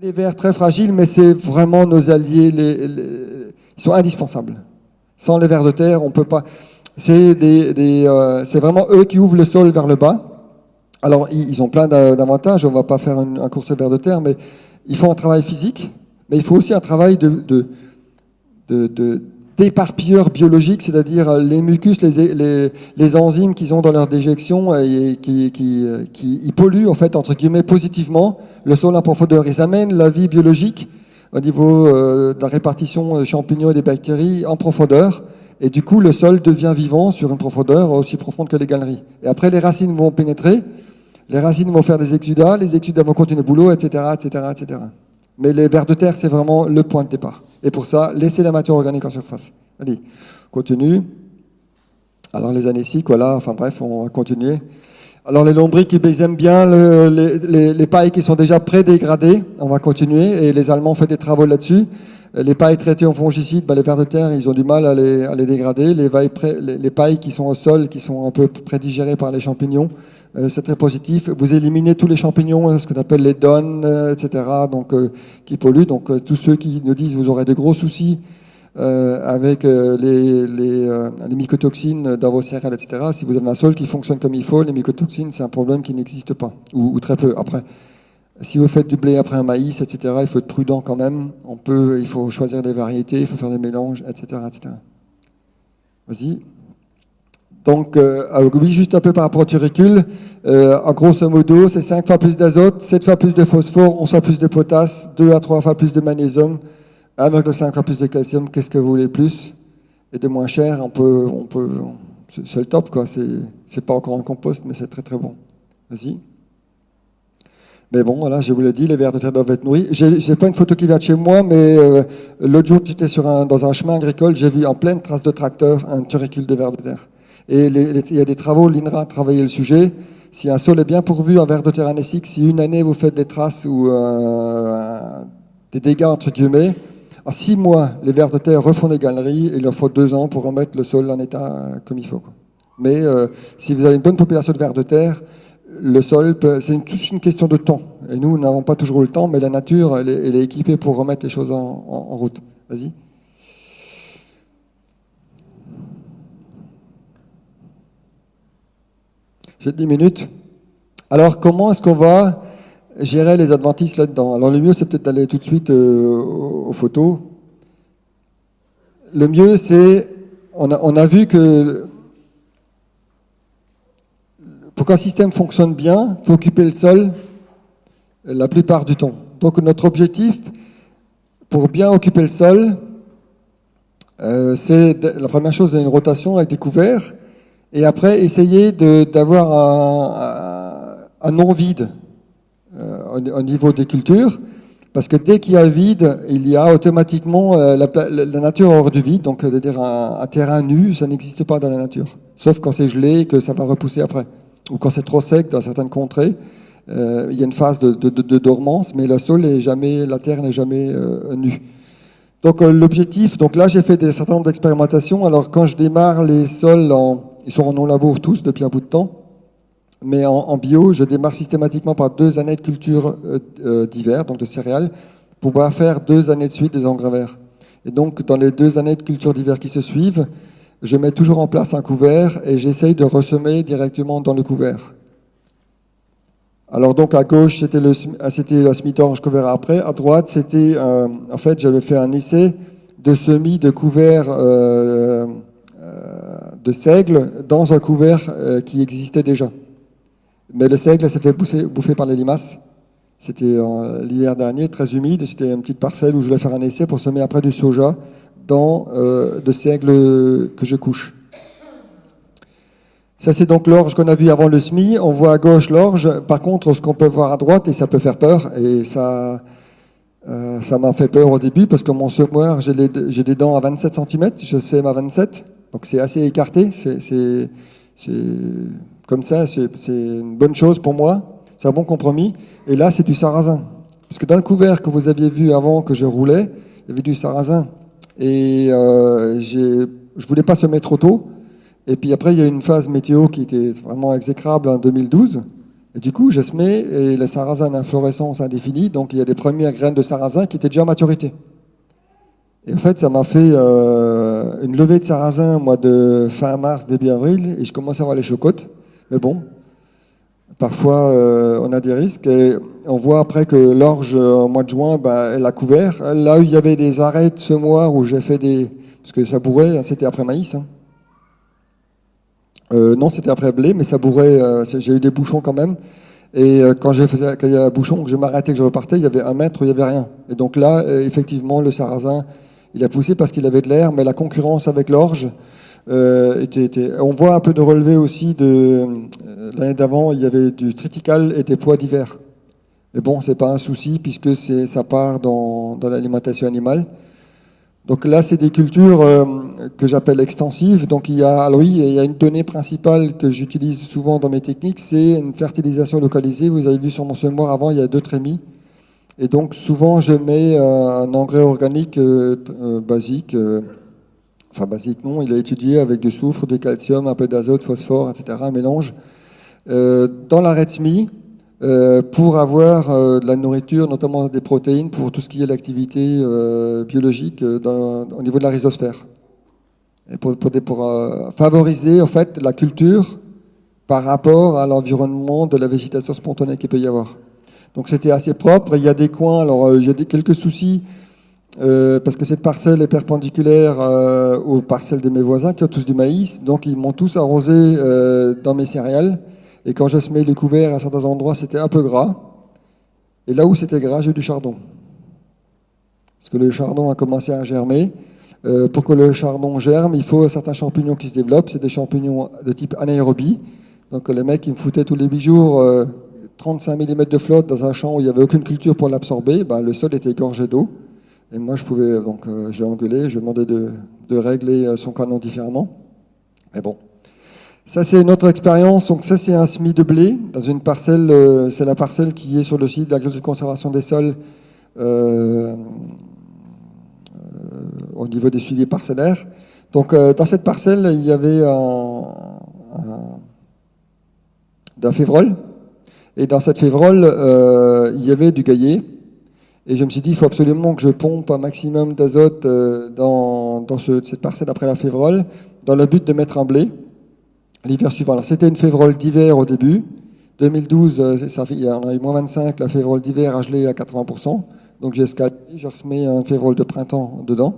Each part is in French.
Les verts très fragiles, mais c'est vraiment nos alliés, ils sont indispensables. Sans les vers de terre, on peut pas. C'est des, euh, vraiment eux qui ouvrent le sol vers le bas. Alors, ils, ont plein d'avantages. On va pas faire un, un course de terre, mais ils font un travail physique, mais il faut aussi un travail de, d'éparpilleurs biologiques, c'est-à-dire euh, les mucus, les, les, enzymes qu'ils ont dans leur déjection euh, et qui, euh, qui polluent en fait entre guillemets positivement le sol en profondeur. Ils amènent la vie biologique au niveau de la répartition des champignons et des bactéries en profondeur. Et du coup, le sol devient vivant sur une profondeur aussi profonde que les galeries. Et après, les racines vont pénétrer, les racines vont faire des exudats, les exudats vont continuer le boulot, etc., etc., etc. Mais les vers de terre, c'est vraiment le point de départ. Et pour ça, laissez la matière organique en surface. Allez, continue. Alors les anéciques, voilà, enfin bref, on va continuer. Alors les lombriques, ils aiment bien les, pailles qui sont déjà pré-dégradées. On va continuer. Et les Allemands ont fait des travaux là-dessus. Les pailles traitées en fongicides, bah, les vers de terre, ils ont du mal à les, à les dégrader. Les, les, pailles qui sont au sol, qui sont un peu prédigérées par les champignons, c'est très positif. Vous éliminez tous les champignons, hein, ce qu'on appelle les donnes, euh, etc., donc, euh, qui polluent. Donc tous ceux qui nous disent vous aurez des gros soucis avec les, les, mycotoxines dans vos céréales, etc., si vous avez un sol qui fonctionne comme il faut, les mycotoxines, c'est un problème qui n'existe pas, ou, ou, très peu. Après, si vous faites du blé après un maïs, etc., il faut être prudent quand même. On peut, il faut choisir des variétés, il faut faire des mélanges, etc., etc. Vas-y. Donc, euh, oui, juste un peu par rapport au turicule. Euh, en grosso modo, c'est 5 fois plus d'azote, 7 fois plus de phosphore, 11 fois plus de potasse, 2 à 3 fois plus de magnésium, 1,5 fois plus de calcium. Qu'est-ce que vous voulez plus Et de moins cher, on peut, on peut, c'est le top, quoi. C'est pas encore en compost, mais c'est très très bon. Vas-y. Mais bon, voilà, je vous l'ai dit, les vers de terre doivent être nourris. J'ai pas une photo qui vient de chez moi, mais euh, l'autre jour, j'étais dans un chemin agricole, j'ai vu en pleine trace de tracteur un turicule de vers de terre. Et il y a des travaux, l'INRA a travaillé le sujet. Si un sol est bien pourvu en verre de terre anésique, si une année vous faites des traces ou euh, des dégâts entre guillemets, en six mois, les vers de terre refont des galeries il leur faut deux ans pour remettre le sol en état comme il faut. Mais euh, si vous avez une bonne population de vers de terre, le sol, c'est toute une question de temps. Et nous, nous n'avons pas toujours le temps, mais la nature, elle est, équipée pour remettre les choses en route. Vas-y. J'ai 10 minutes. Alors, comment est-ce qu'on va gérer les adventistes là-dedans? Alors, le mieux, c'est peut-être d'aller tout de suite euh, aux photos. Le mieux, c'est, on a, on a vu que pour qu'un système fonctionne bien, il faut occuper le sol la plupart du temps. Donc, notre objectif, pour bien occuper le sol, euh, c'est la première chose, c'est une rotation avec des couverts. Et après, essayer d'avoir un, un, non-vide euh, au, niveau des cultures, parce que dès qu'il y a vide, il y a automatiquement euh, la, la, nature hors du vide, donc c'est-à-dire un, terrain nu, ça n'existe pas dans la nature, sauf quand c'est gelé et que ça va repousser après, ou quand c'est trop sec dans certaines contrées. Euh, il y a une phase de, de, de, dormance, mais le sol est jamais, la terre n'est jamais euh, nue. Donc euh, l'objectif, donc là j'ai fait des certain nombre d'expérimentations. Alors quand je démarre les sols en ils sont en non-labour tous depuis un bout de temps. Mais en, bio, je démarre systématiquement par deux années de culture euh, euh, d'hiver, donc de céréales, pour pouvoir faire deux années de suite des engrais verts. Et donc, dans les deux années de culture d'hiver qui se suivent, je mets toujours en place un couvert et j'essaye de ressemer directement dans le couvert. Alors donc à gauche c'était le c'était la semi-orange qu'on verra après. À droite c'était euh, en fait j'avais fait un essai de semis de couvert euh, de seigle dans un couvert euh, qui existait déjà. Mais le seigle s'est fait bouffer, par les limaces. C'était l'hiver dernier, très humide. C'était une petite parcelle où je voulais faire un essai pour semer après du soja dans euh, de seigle que je couche. Ça, c'est donc l'orge qu'on a vu avant le SMI. On voit à gauche l'orge. Par contre, ce qu'on peut voir à droite, et ça peut faire peur, et ça euh, ça m'a fait peur au début parce que mon semoir, j'ai des dents à 27 cm, je sème à 27. Donc c'est assez écarté, c'est comme ça, c'est une bonne chose pour moi, c'est un bon compromis. Et là, c'est du sarrasin. Parce que dans le couvert que vous aviez vu avant que je roulais, il y avait du sarrasin. Et euh, je ne voulais pas se mettre trop tôt. Et puis après, il y a une phase météo qui était vraiment exécrable en 2012. Et du coup, je semé et le sarrasin d'inflorescence indéfinie. Donc il y a des premières graines de sarrasin qui étaient déjà à maturité. Et en fait, ça m'a fait euh, une levée de sarrasin, moi, de fin mars, début avril, et je commence à avoir les chocottes. Mais bon, parfois, euh, on a des risques. Et on voit après que l'orge, au mois de juin, bah, elle a couvert. Là où il y avait des arrêts de ce mois où j'ai fait des... Parce que ça bourrait, hein, c'était après maïs. Hein. Euh, non, c'était après blé, mais ça bourrait, j'ai eu des bouchons quand même. Et quand, j'ai quand il y a un bouchon, que je m'arrêtais, que je repartais, il y avait un mètre, il n'y avait rien. Et donc là, effectivement, le sarrasin il a poussé parce qu'il avait de l'air, mais la concurrence avec l'orge euh, était, On voit un peu de relevé aussi de euh, l'année d'avant, il y avait du triticale et des poids divers. Mais bon, c'est pas un souci puisque ça part dans, l'alimentation animale. Donc là, c'est des cultures euh, que j'appelle extensives. Donc il y a, alors oui, il y a une donnée principale que j'utilise souvent dans mes techniques, c'est une fertilisation localisée. Vous avez vu sur mon semoir avant, il y a deux trémies. Et donc souvent je mets euh, un engrais organique euh, euh, basique, enfin basique non, il a étudié avec du soufre, du calcium, un peu d'azote, phosphore, etc., un mélange, dans la Retsmi pour avoir de la nourriture, notamment des protéines, pour tout ce qui est l'activité biologique au niveau de la rhizosphère. Et pour, pour favoriser en fait la culture par rapport à l'environnement de la végétation spontanée qu'il peut y avoir. Donc c'était assez propre. Il y a des coins, alors euh, j'ai quelques soucis euh, parce que cette parcelle est perpendiculaire euh, aux parcelles de mes voisins qui ont tous du maïs. Donc ils m'ont tous arrosé dans mes céréales. Et quand je semais les couverts à certains endroits, c'était un peu gras. Et là où c'était gras, j'ai du chardon. Parce que le chardon a commencé à germer. pour que le chardon germe, il faut certains champignons qui se développent. C'est des champignons de type anaérobie. Donc le mec, il me foutait tous les jours 35 mm de flotte dans un champ où il n'y avait aucune culture pour l'absorber, ben, le sol était gorgé d'eau. Et moi, je pouvais, donc, euh, je l'ai engueulé, je lui demandais de, de, régler euh, son canon différemment. Mais bon. Ça, c'est une autre expérience. Donc, ça, c'est un semis de blé dans une parcelle, euh, c'est la parcelle qui est sur le site d'agriculture de conservation des sols au niveau des suivis parcellaires. Donc, dans cette parcelle, il y avait un, un, et dans cette févrole, euh, il y avait du gaillet. Et je me suis dit, il faut absolument que je pompe un maximum d'azote euh, dans, cette parcelle après la févrole, dans le but de mettre un blé l'hiver suivant. Alors c'était une févrole d'hiver au début. 2012, euh, ça fait, il y en a eu moins 25, la févrole d'hiver a gelé à 80%. Donc j'ai escalé, je remets un févrole de printemps dedans,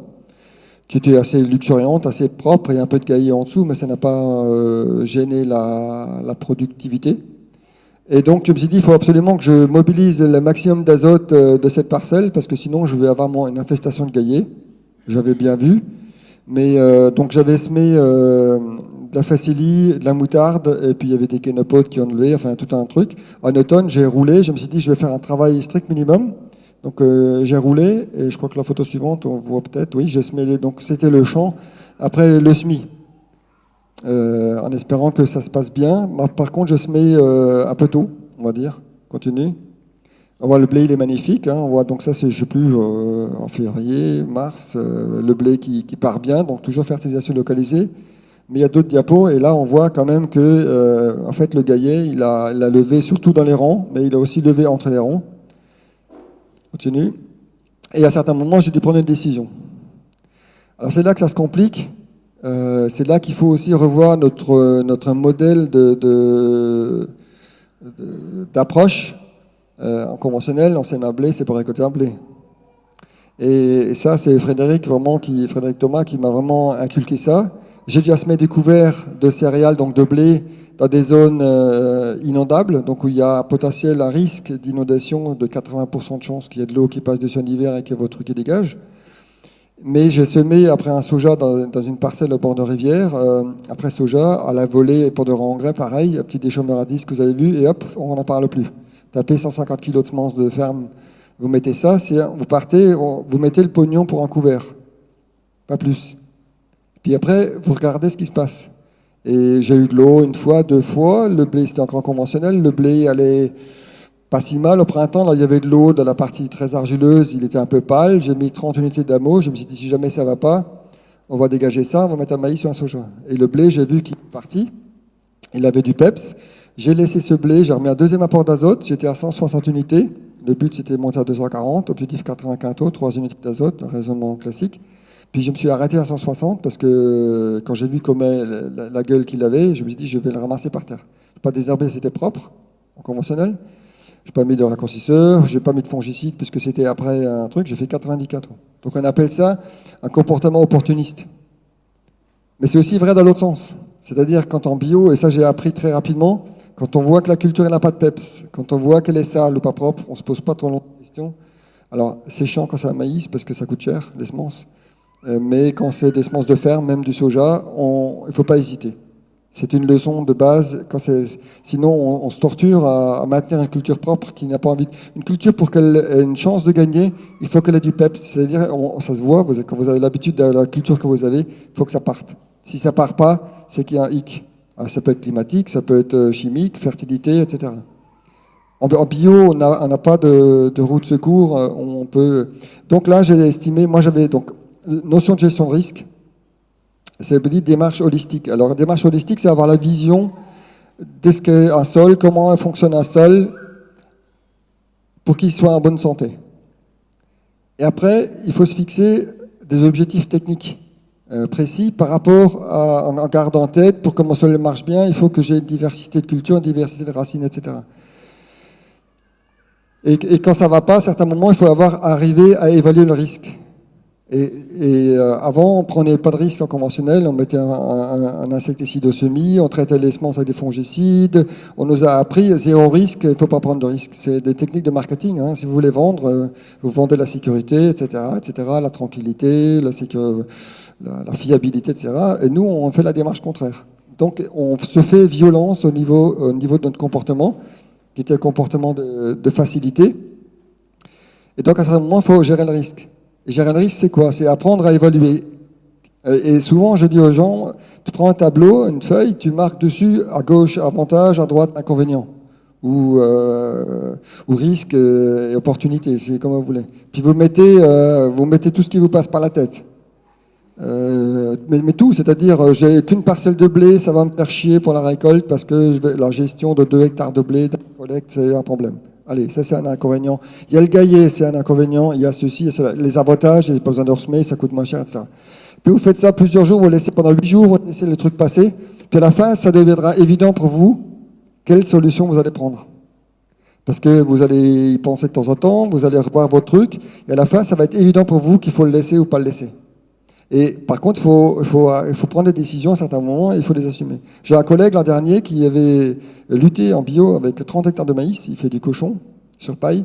qui était assez luxuriante, assez propre, et un peu de gaillet en dessous, mais ça n'a pas gêné la productivité. Et donc, je me suis dit, il faut absolument que je mobilise le maximum d'azote euh, de cette parcelle, parce que sinon, je vais avoir une infestation de gaillets. J'avais bien vu. Mais euh, donc, j'avais semé euh, de la facilie, de la moutarde, et puis il y avait des kénopodes qui ont levé, enfin, tout un truc. En automne, j'ai roulé. Je me suis dit, je vais faire un travail strict minimum. Donc, j'ai roulé, et je crois que la photo suivante, on voit peut-être, oui, j'ai semé. Donc, c'était le champ après le semis. Euh, en espérant que ça se passe bien. Par contre, je se mets euh, un peu tôt, on va dire. Continue. On voit le blé, il est magnifique. Hein. On voit donc ça, c'est je sais plus euh, en février, mars, le blé qui, part bien. Donc toujours fertilisation localisée. Mais il y a d'autres diapos et là on voit quand même que en fait le gaillet, il a, il a levé surtout dans les rangs, mais il a aussi levé entre les rangs. Continue. Et à certains moments, j'ai dû prendre une décision. Alors c'est là que ça se complique euh, c'est là qu'il faut aussi revoir notre, notre modèle d'approche. Euh, en conventionnel, on sème un blé, c'est pour récolter un blé. Et, ça, c'est Frédéric, qui, Frédéric Thomas qui m'a vraiment inculqué ça. J'ai déjà semé des couverts de céréales, donc de blé, dans des zones euh, inondables, donc où il y a potentiel, un risque d'inondation de 80% de chances qu'il y ait de l'eau qui passe dessus en hiver et que votre truc dégage. Mais j'ai semé après un soja dans, une parcelle au bord de rivière. Euh, après soja, à la volée pour de engrais, pareil, un petit déchômeur à disque que vous avez vu, et hop, on n'en parle plus. Tapez 150 kg de semences de ferme, vous mettez ça, vous partez, vous mettez le pognon pour un couvert. Pas plus. Puis après, vous regardez ce qui se passe. Et j'ai eu de l'eau une fois, deux fois. Le blé, c'était encore conventionnel. Le blé allait pas si mal. Au printemps, là, il y avait de l'eau dans la partie très argileuse, il était un peu pâle. J'ai mis 30 unités d'amour. Je me suis dit, si jamais ça va pas, on va dégager ça, on va mettre un maïs ou un soja. Et le blé, j'ai vu qu'il est parti. Il avait du peps. J'ai laissé ce blé, j'ai remis un deuxième apport d'azote. J'étais à 160 unités. Le but, c'était de monter à 240. Objectif 95 taux, 3 unités d'azote, raisonnement classique. Puis je me suis arrêté à 160 parce que quand j'ai vu comment la, gueule qu'il avait, je me suis dit, je vais le ramasser par terre. Pas désherber, c'était propre, en conventionnel. Je n'ai pas mis de raccourcisseur, je n'ai pas mis de fongicide puisque c'était après un truc, j'ai fait 94. Donc on appelle ça un comportement opportuniste. Mais c'est aussi vrai dans l'autre sens. C'est-à-dire quand en bio, et ça j'ai appris très rapidement, quand on voit que la culture n'a pas de peps, quand on voit qu'elle est sale ou pas propre, on ne se pose pas trop longtemps de questions. Alors c'est chiant quand c'est un maïs parce que ça coûte cher, les semences. Euh, mais quand c'est des semences de ferme, même du soja, il ne faut pas hésiter. C'est une leçon de base. Quand sinon, on, se torture à, maintenir une culture propre qui n'a pas envie. Une culture, pour qu'elle ait une chance de gagner, il faut qu'elle ait du peps. C'est-à-dire, ça se voit, vous, quand vous avez l'habitude de la culture que vous avez, il faut que ça parte. Si ça part pas, c'est qu'il y a un hic. Ah, ça peut être climatique, ça peut être euh, chimique, fertilité, etc. En, bio, on n'a pas de, de, roue de secours. Euh, on peut. Donc là, j'ai estimé. Moi, j'avais donc notion de gestion de risque c'est une démarche holistique. Alors, démarche holistique, c'est avoir la vision de ce qu'est un sol, comment fonctionne un sol, pour qu'il soit en bonne santé. Et après, il faut se fixer des objectifs techniques euh, précis par rapport à, en, garde en tête, pour que mon sol marche bien, il faut que j'ai une diversité de cultures, une diversité de racines, etc. Et, et quand ça ne va pas, à certains moments, il faut avoir arrivé à évaluer le risque. Et, euh, avant, on prenait pas de risque en conventionnel, on mettait un, insecticide au semis, on traitait les semences avec des fongicides, on nous a appris zéro risque, il ne faut pas prendre de risque. C'est des techniques de marketing. Hein. Si vous voulez vendre, euh, vous vendez la sécurité, etc., etc., la tranquillité, la, la, fiabilité, etc. Et nous, on fait la démarche contraire. Donc, on se fait violence au niveau, au niveau de notre comportement, qui était un comportement de, de facilité. Et donc, à ce moment, il faut gérer le risque. Gérer le risque, c'est quoi? C'est apprendre à évaluer. Euh, et souvent, je dis aux gens, tu prends un tableau, une feuille, tu marques dessus à gauche avantage, à droite inconvénient, ou, euh, risque et opportunité, c'est comme vous voulez. Puis vous mettez, euh, tout ce qui vous passe par la tête. Euh, mais, tout, c'est-à-dire, j'ai qu'une parcelle de blé, ça va me faire chier pour la récolte parce que la gestion de 2 hectares de blé, de collecte, c'est un problème. Allez, ça c'est un inconvénient. Il y a le gaillet, c'est un inconvénient. Il y a ceci, cela. les avantages, il n'y a pas besoin de resemer, ça coûte moins cher, etc. Puis vous faites ça plusieurs jours, vous laissez pendant huit jours, vous laissez le truc passer. Puis à la fin, ça deviendra évident pour vous quelle solution vous allez prendre. Parce que vous allez y penser de temps en temps, vous allez revoir votre truc, et à la fin, ça va être évident pour vous qu'il faut le laisser ou pas le laisser. Et par contre, il faut, prendre des décisions à certains moments et il faut les assumer. J'ai un collègue l'an dernier qui avait lutté en bio avec 30 hectares de maïs, il fait du cochon sur paille,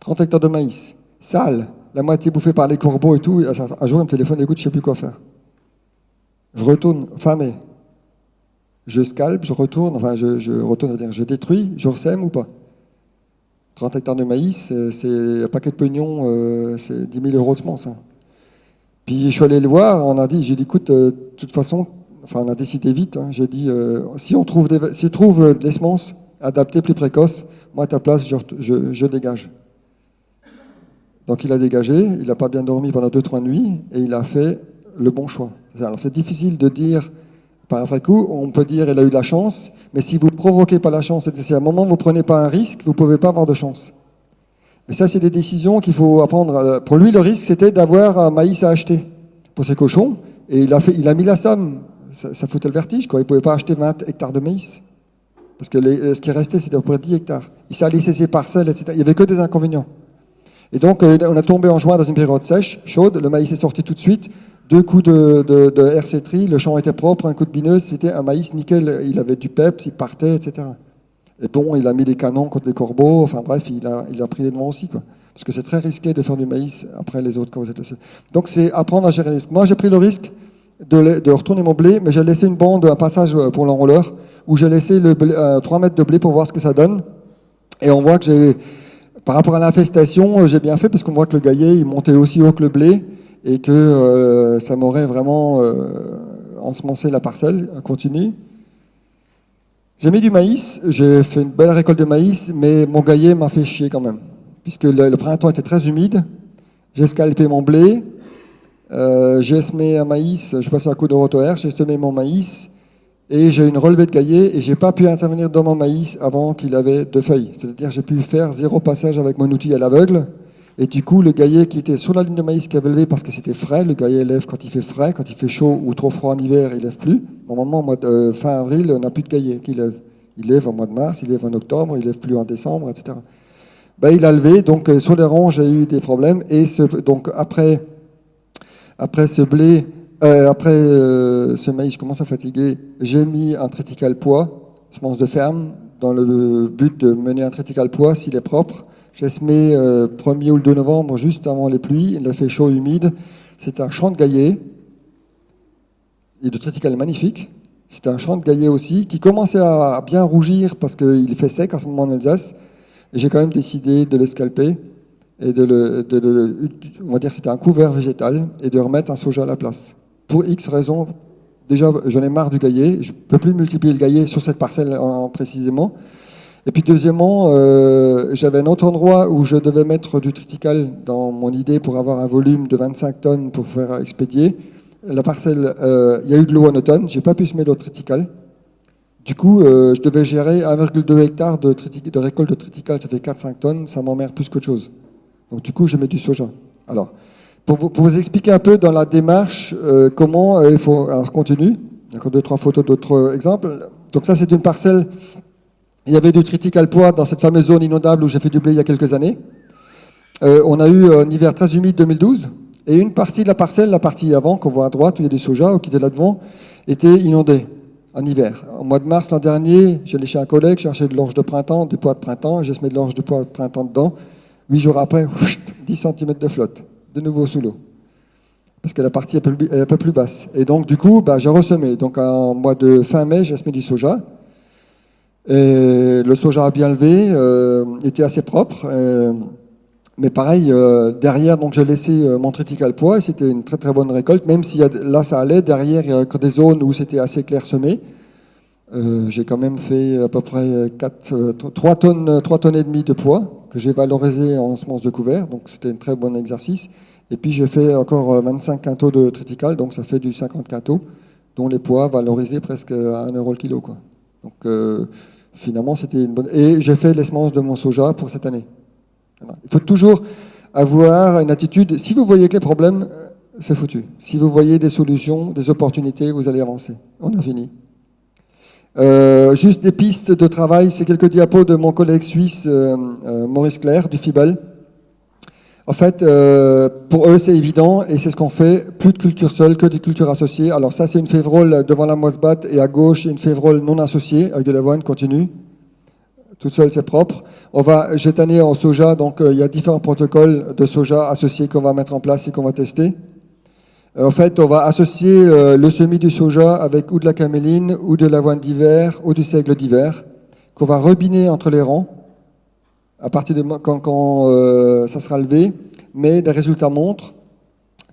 30 hectares de maïs, sale, la moitié bouffée par les corbeaux et tout. Un jour, il me téléphone, écoute, je ne sais plus quoi faire. Je retourne, famé. Je scalpe, je retourne, enfin, je, retourne, dire, je détruis, je ressème ou pas? 30 hectares de maïs, c'est un paquet de pognon, euh, c'est 10 000 euros de semences. Hein. Puis je suis allé le voir, on a dit, j'ai dit, écoute, euh, de toute façon, enfin on a décidé vite, hein, j'ai dit, euh, si on trouve des, si trouve euh, des semences adaptées plus précoces, moi à ta place, je, je, dégage. Donc il a dégagé, il n'a pas bien dormi pendant deux, trois nuits, et il a fait le bon choix. Alors c'est difficile de dire par après coup, on peut dire il a eu de la chance, mais si vous provoquez pas la chance, et si à un moment vous ne prenez pas un risque, vous pouvez pas avoir de chance. Mais ça, c'est des décisions qu'il faut apprendre. Pour lui, le risque, c'était d'avoir un maïs à acheter pour ses cochons. Et il a, mis la somme. Ça, foutait le vertige. Quoi. Il ne pouvait pas acheter 20 hectares de maïs. Parce que ce qui restait, c'était à peu près 10 hectares. Il s'est laissé ses parcelles, etc. Il n'y avait que des inconvénients. Et donc, euh, on a tombé en juin dans une période sèche, chaude. Le maïs est sorti tout de suite. Deux coups de, de, le champ était propre, un coup de bineuse, c'était un maïs nickel. Il avait du peps, il partait, etc. Et bon, il a mis des canons contre les corbeaux, enfin bref, il a, il a pris les devants aussi. Quoi. Parce que c'est très risqué de faire du maïs après les autres quand vous êtes le. Donc c'est apprendre à gérer les risques. Moi, j'ai pris le risque de, de, retourner mon blé, mais j'ai laissé une bande, un passage pour l'enrouleur, où j'ai laissé le 3 euh, mètres de blé pour voir ce que ça donne. Et on voit que j'ai, par rapport à l'infestation, euh, j'ai bien fait, parce qu'on voit que le gaillet, il montait aussi haut que le blé, et que euh, ça m'aurait vraiment euh, ensemencé la parcelle continue. J'ai mis du maïs, j'ai fait une belle récolte de maïs, mais mon gaillet m'a fait chier quand même, puisque le, printemps était très humide. J'ai scalpé mon blé, euh, j'ai semé un maïs, je passe un coup de rotoaire, j'ai semé mon maïs, et j'ai une relevée de gaillet, et j'ai pas pu intervenir dans mon maïs avant qu'il avait deux feuilles. C'est-à-dire j'ai pu faire zéro passage avec mon outil à l'aveugle, et du coup, le gaillet qui était sur la ligne de maïs qui avait levé parce que c'était frais, le gaillet lève quand il fait frais, quand il fait chaud ou trop froid en hiver, il lève plus. Normalement, mois de, euh, fin avril, on n'a plus de gaillet qui lève. Il lève en mois de mars, il lève en octobre, il lève plus en décembre, etc. Ben, il a levé, donc euh, sur les ronds, j'ai eu des problèmes. Et ce, donc après, après ce blé, euh, après euh, ce maïs, je commence à fatiguer, j'ai mis un triticale poids, semence de ferme, dans le but de mener un triticale poids s'il est propre. J'ai semé euh, 1er ou le 2 novembre, juste avant les pluies. Il a fait chaud, humide. C'est un champ de gaillet. Et de triticale magnifique. C'était un champ de gaillet aussi, qui commençait à bien rougir parce qu'il fait sec à ce moment en Alsace. Et j'ai quand même décidé de le scalper et de le, on va dire c'était un couvert végétal et de remettre un soja à la place. Pour X raisons, déjà j'en ai marre du gaillet, je ne peux plus multiplier le gaillet sur cette parcelle en, précisément. Et puis deuxièmement, euh, j'avais un autre endroit où je devais mettre du triticale dans mon idée pour avoir un volume de 25 tonnes pour faire expédier. La parcelle, euh, il y a eu de l'eau en automne, j'ai pas pu semer d'autres triticale. Du coup, euh, je devais gérer 1,2 hectare de, récolte de triticale, ça fait 4-5 tonnes, ça m'emmerde plus qu'autre chose. Donc du coup, je mets du soja. Alors, pour vous, pour vous expliquer un peu dans la démarche comment il faut... Alors, continue. Encore deux, trois photos d'autres exemples. Donc ça, c'est une parcelle il y avait du triticale poids dans cette fameuse zone inondable où j'ai fait du blé il y a quelques années. Euh, on a eu un hiver très humide 2012, et une partie de la parcelle, la partie avant, qu'on voit à droite, où il y a du soja, qui était là devant, était inondée en hiver. Au mois de mars l'an dernier, j'allais chez un collègue chercher de l'orge de printemps, du poids de printemps, j'ai semé de l'orge de poids de printemps dedans. Huit jours après, 10 cm de flotte, de nouveau sous l'eau. Parce que la partie est un peu plus basse. Et donc, du coup, bah, j'ai ressemé. Donc, en mois de fin mai, j'ai semé du soja. Et le soja a bien levé, euh, était assez propre. Euh, mais pareil, euh, derrière, donc j'ai laissé mon triticale poids, c'était une très très bonne récolte, même si là ça allait, derrière il y a des zones où c'était assez clairsemé. J'ai quand même fait à peu près 4, 3, tonnes, 3 tonnes et demie de poids que j'ai valorisé en semences de couvert, donc c'était un très bon exercice. Et puis j'ai fait encore 25 quintaux de triticale, donc ça fait du 50 quintaux, dont les poids valorisés presque à 1 euro le kilo. Quoi. Donc finalement, c'était une bonne. Et j'ai fait les de mon soja pour cette année. Il faut toujours avoir une attitude. Si vous voyez que les problèmes, c'est foutu. Si vous voyez des solutions, des opportunités, vous allez avancer. On a fini. Euh, juste des pistes de travail, c'est quelques diapos de mon collègue suisse euh, euh, Maurice Claire du FIBAL. En fait, euh, pour eux, c'est évident et c'est ce qu'on fait. Plus de culture seule que des cultures associées. Alors ça, c'est une févrole devant la moisse batte et à gauche, une févrole non associée avec de l'avoine continue. Tout seul, c'est propre. On va jeter en soja, donc euh, il y a différents protocoles de soja associés qu'on va mettre en place et qu'on va tester. Euh, en fait, on va associer euh, le semis du soja avec ou de la caméline, ou de l'avoine d'hiver, ou du seigle d'hiver, qu'on va rebiner entre les rangs à partir de quand, euh, ça sera levé, mais les résultats montrent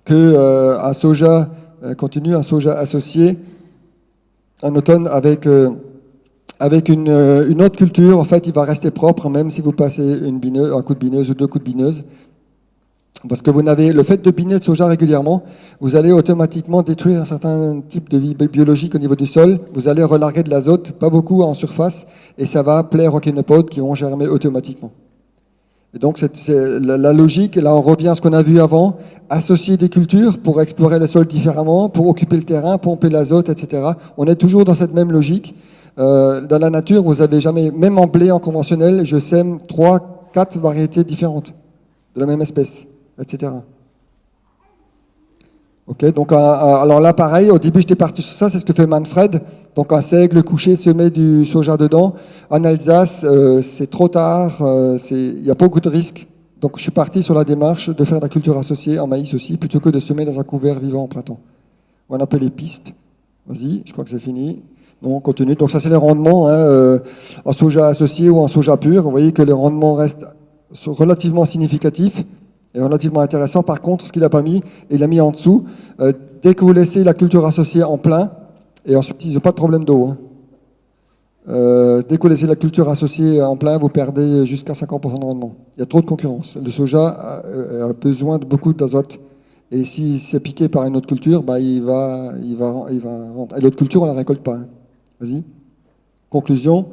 que euh, un soja euh, continue, un soja associé en automne avec avec une, une, autre culture, en fait, il va rester propre, même si vous passez une bineuse, un coup de bineuse ou deux coups de bineuse. Parce que vous n'avez le fait de biner le soja régulièrement, vous allez automatiquement détruire un certain type de vie biologique au niveau du sol. Vous allez relarguer de l'azote, pas beaucoup en surface, et ça va plaire aux kénopodes qui vont germer automatiquement. Et donc c'est la, la, logique, là on revient à ce qu'on a vu avant, associer des cultures pour explorer le sol différemment, pour occuper le terrain, pomper l'azote, etc. On est toujours dans cette même logique. Euh, dans la nature, vous avez jamais, même en blé en conventionnel, je sème trois, quatre variétés différentes de la même espèce etc. Ok, donc alors là pareil, au début j'étais parti sur ça, c'est ce que fait Manfred. Donc un seigle couché se met du soja dedans. En Alsace, euh, c'est trop tard, euh, il y a beaucoup de risques. Donc je suis parti sur la démarche de faire de la culture associée en maïs aussi, plutôt que de semer dans un couvert vivant en printemps. On appelle les pistes. Vas-y, je crois que c'est fini. Non, on continue. Donc ça c'est les rendements hein, euh, en soja associé ou en soja pur. Vous voyez que les rendements restent relativement significatifs est relativement intéressant. Par contre, ce qu'il n'a pas mis, il l'a mis en dessous. Euh, dès que vous laissez la culture associée en plein, et ensuite, ils n'ont pas de problème d'eau. Hein. Euh, dès que vous laissez la culture associée en plein, vous perdez jusqu'à 50% de rendement. Il y a trop de concurrence. Le soja a, a besoin de beaucoup d'azote. Et si c'est piqué par une autre culture, bah, il va, il va, il va. Et l'autre culture, on ne la récolte pas. hein. Vas-y. Conclusion.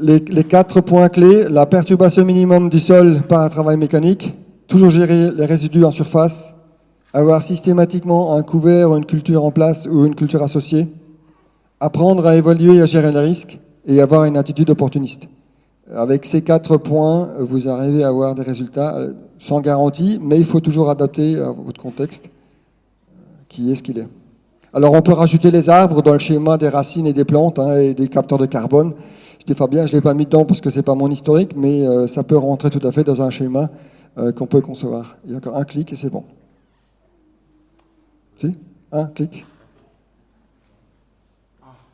Les, quatre points clés, la perturbation minimum du sol par un travail mécanique, toujours gérer les résidus en surface, avoir systématiquement un couvert ou une culture en place ou une culture associée, apprendre à évaluer et à gérer les risques et avoir une attitude opportuniste. Avec ces quatre points, vous arrivez à avoir des résultats euh, sans garantie, mais il faut toujours adapter à votre contexte, euh, qui est ce qu'il est. Alors on peut rajouter les arbres dans le schéma des racines et des plantes hein, et des capteurs de carbone. Fabien, je ne l'ai pas mis dedans parce que c'est pas mon historique, mais euh, ça peut rentrer tout à fait dans un schéma euh, qu'on peut concevoir. Il y a encore un clic et c'est bon. Si? Un clic.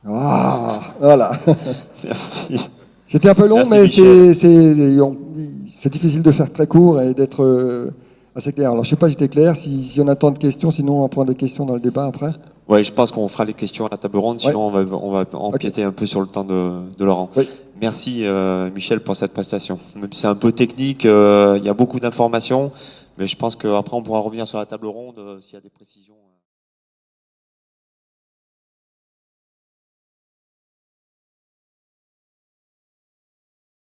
Ah, voilà. Merci. J'étais un peu long, Merci, mais c'est- difficile de faire très court et d'être euh, assez clair. Alors je sais pas, j'étais clair. Si, si on a tant de questions, sinon on prend des questions dans le débat après. Ouais, je pense qu'on fera les questions à la table ronde, sinon Ouais. on va, on va empiéter un peu sur le temps de, de Laurent. Oui. Merci euh, Michel pour cette prestation. Même si c'est un peu technique, euh, il y a beaucoup d'informations, mais je pense qu'après on pourra revenir sur la table ronde euh, s'il y a des précisions.